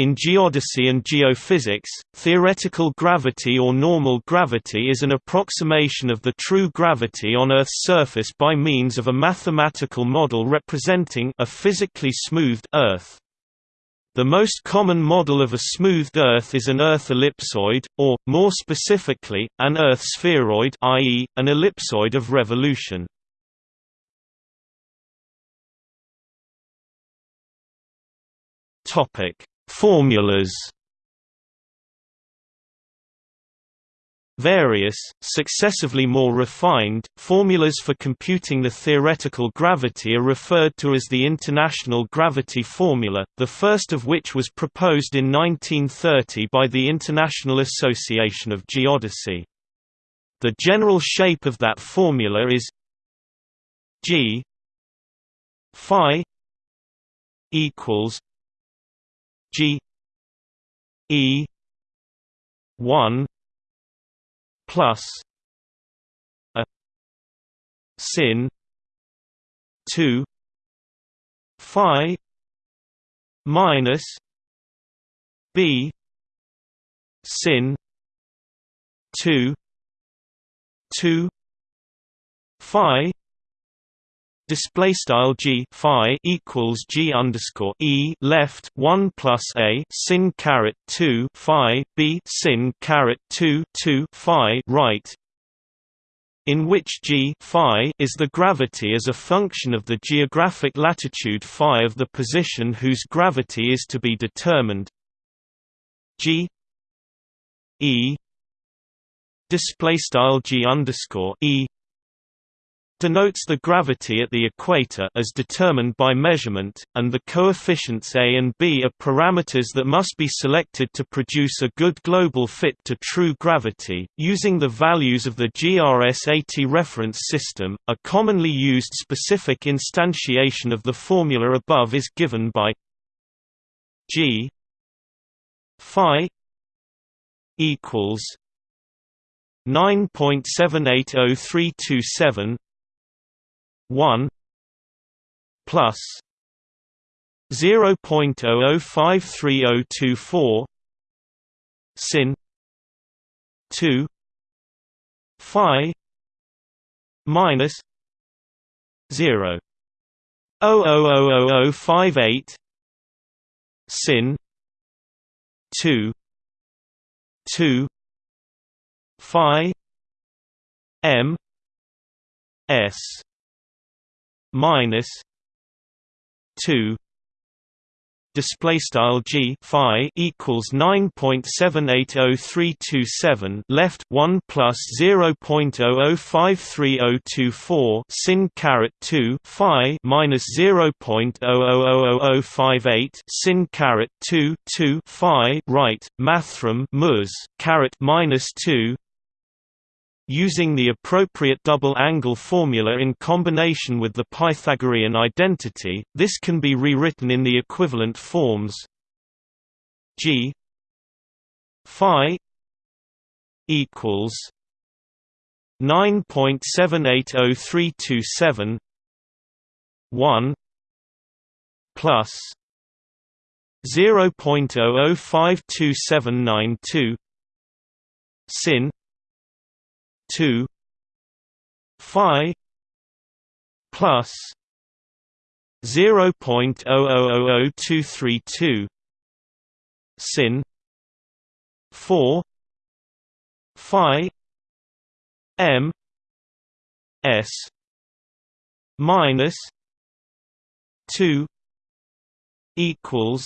In geodesy and geophysics, theoretical gravity or normal gravity is an approximation of the true gravity on Earth's surface by means of a mathematical model representing a physically smoothed Earth. The most common model of a smoothed Earth is an Earth ellipsoid, or, more specifically, an Earth spheroid i.e., an ellipsoid of revolution. Topic Formulas Various, successively more refined, formulas for computing the theoretical gravity are referred to as the International Gravity Formula, the first of which was proposed in 1930 by the International Association of Geodesy. The general shape of that formula is g phi equals G E one plus a sin two Phi minus B sin two two Phi display style g phi equals g underscore e left 1 plus a sin caret 2 phi b sin caret 2 2 phi right in which g phi is the gravity as a function of the geographic latitude phi of the position whose gravity is to be determined. G e display style g underscore e denotes the gravity at the equator as determined by measurement, and the coefficients a and b are parameters that must be selected to produce a good global fit to true gravity. Using the values of the GRS-80 reference system, a commonly used specific instantiation of the formula above is given by g phi equals 9.780327 1 plus 0.00530024 sin 2 phi minus 0 0000058 sin 2 2 phi m s minus two display style g phi equals 9.780327 left 1 plus 0.00530024 sin caret 2 phi minus 0.000058 sin caret 2 2 phi right mathrm mus caret minus 2 Using the appropriate double angle formula in combination with the Pythagorean identity, this can be rewritten in the equivalent forms g phi equals 9.780327 1 plus 0.005272 sin 2 phi plus 0.0000232 sin 4 phi m s minus 2 equals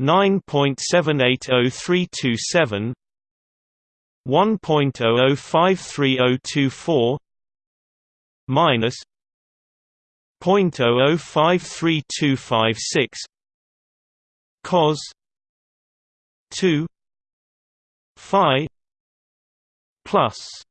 9.780327 1.00530024 minus 0.005326 cos 2 phi plus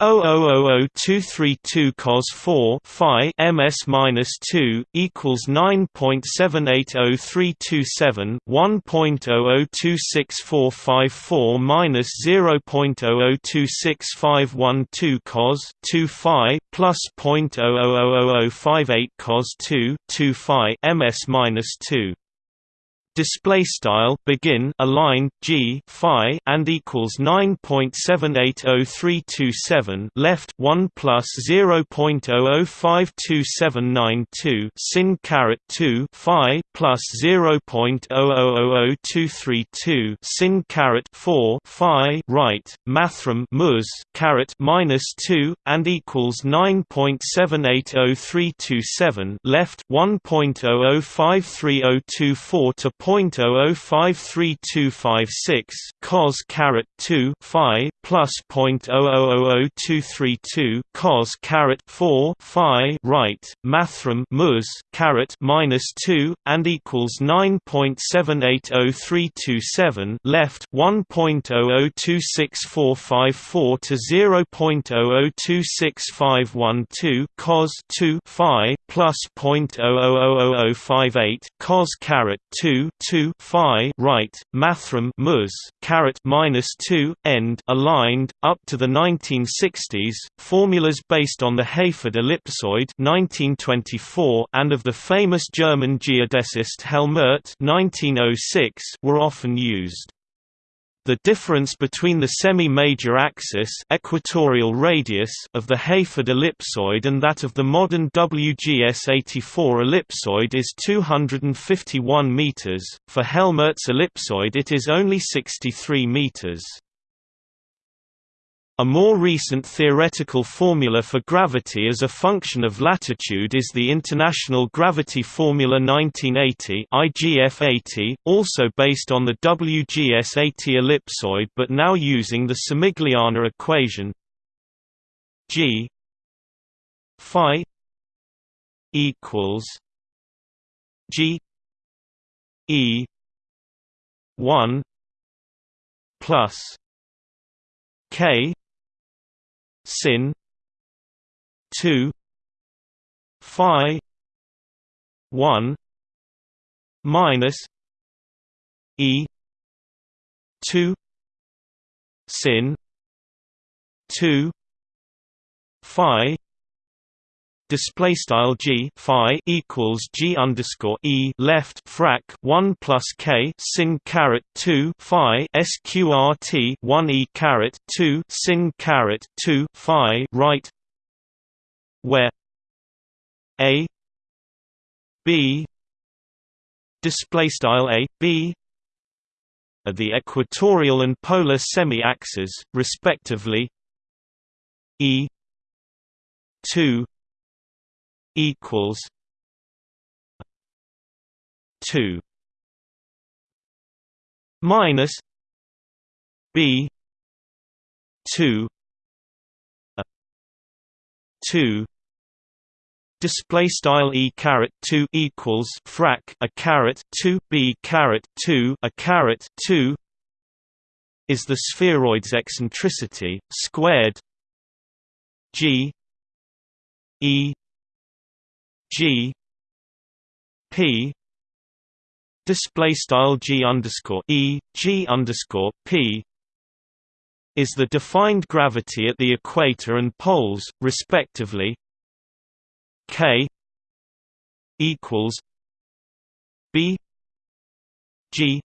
0.000232 cos 4 phi ms minus 2 equals 9.780327 1.00264454 minus 0.00265512 cos 2 phi plus 0.000058 cos 2 2 phi ms minus 2 display style begin align g phi and equals 9.780327 left 1 plus 0.005279 sin caret 2 phi plus 0.0000232 sin caret 4 phi right mathrm mus caret minus 2 and equals 9.780327 left 1.00530224 to 0.005326 cos caret 2 phi plus 0.000232 cos caret 4 phi right mathrm mus caret minus 2 and equals 9.780327 left 1.00264454 to 0.00265512 cos 2 phi plus 0.000058 cos caret 2 2 phi right mathrm mus caret minus 2 end aligned up to the 1960s formulas based on the Hayford ellipsoid 1924 and of the famous German geodesist Helmert 1906 were often used the difference between the semi-major axis equatorial radius of the Hayford ellipsoid and that of the modern WGS-84 ellipsoid is 251 meters. For Helmert's ellipsoid it is only 63 meters. A more recent theoretical formula for gravity as a function of latitude is the International Gravity Formula 1980 IGF-80, also based on the WGS-80 ellipsoid but now using the Somigliana equation G phi equals G E 1 plus K sin. 2 phi. 1 minus. E. 2 sin. 2 phi display style g phi equals g underscore e left frac 1 plus k sin caret 2 phi sqrt 1 e caret 2 sin caret 2 phi right where a b display style a b are the equatorial and polar semi-axes respectively e 2 equals two minus B two two display style e caret 2 equals frac a caret 2 b caret 2 a caret 2 is the spheroid's eccentricity squared g e G P display style G underscore E G underscore P is the defined gravity at the equator and poles, respectively. K equals B G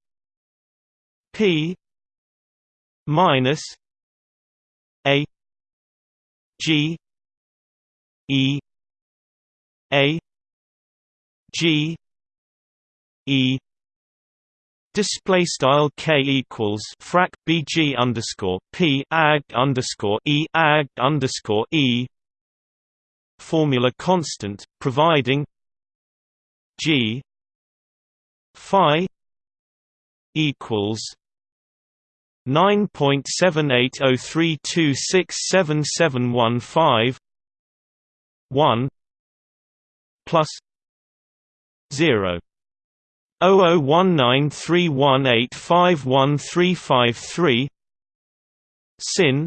P minus A G E a g e display style k equals frac bg underscore p ag underscore e ag underscore e formula constant providing g phi equals nine point seven eight zero three two six seven seven one five one plus 0 001931851353 sin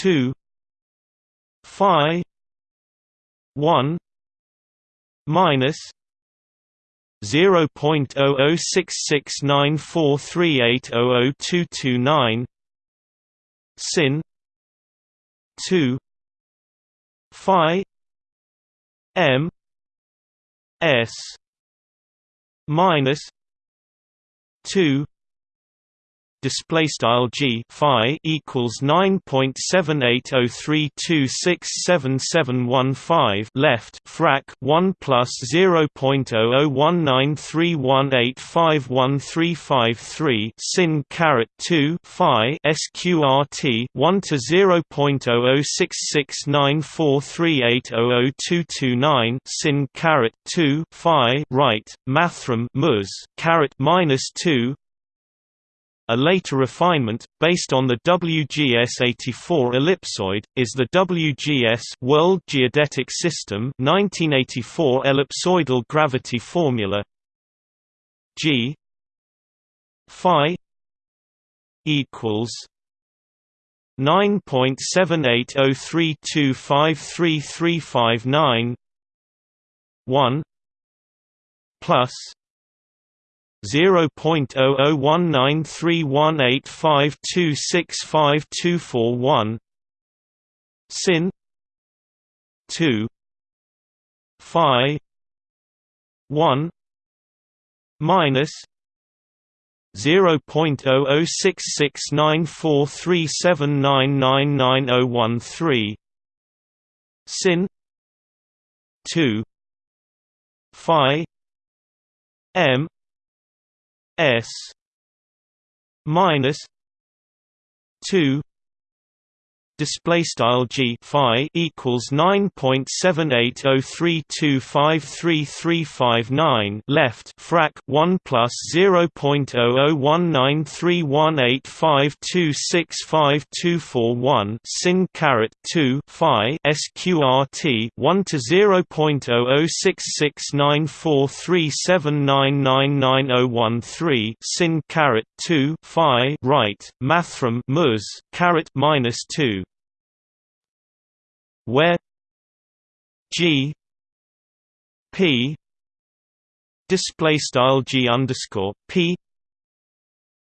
2 phi 1 minus 0.00669438000229 sin 2 phi M S minus two display style g phi equals 9.7803267715 left frac 1 plus 0.001931851353 sin caret 2 phi sqrt 1 to 0.00669438002229 sin caret 2 phi right mathrm mus caret minus 2 a later refinement, based on the WGS-84 ellipsoid, is the WGS World Geodetic System 1984 ellipsoidal gravity formula G phi equals 9.7803253359 1 plus Zero point zero zero one nine three one eight five two six five two four one. Sin two Phi one minus zero point zero zero six six nine four three seven nine nine nine zero one three. Sin two Phi M S minus two display style g phi equals 9.7803253359 left frac 1 plus 0.00193185265241 sin caret 2 phi sqrt 1 to 0.00669437999013 sin caret 2 phi right mathrm mus caret minus 2 where G P display style G underscore P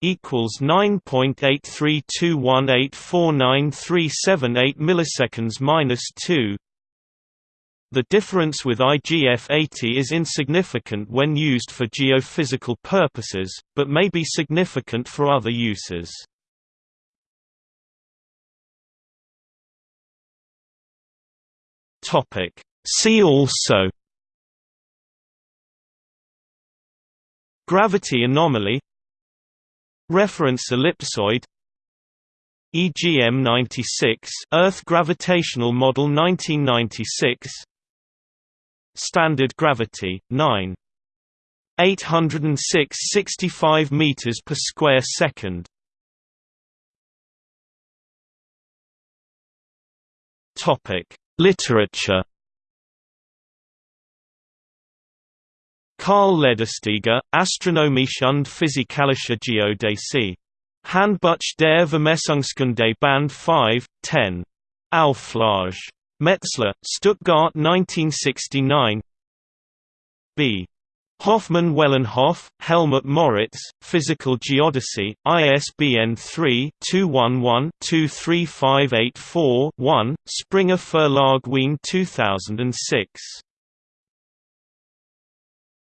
equals nine point eight three two one eight four nine three seven eight milliseconds minus two. The difference with IGF-80 is insignificant when used for geophysical purposes, but may be significant for other uses. Topic. See also Gravity anomaly Reference ellipsoid EGM 96 Earth Gravitational Model 1996 Standard gravity 9 806 65 meters per square second. Topic Literature Karl Ledersteger, Astronomische und Physikalische Geodäsie. Handbuch der Vermessungskunde Band 5, 10. Auflage. Metzler, Stuttgart 1969 B. Hofmann Wellenhof, Helmut Moritz, Physical Geodesy, ISBN 3-211-23584-1, Springer Verlag Wien 2006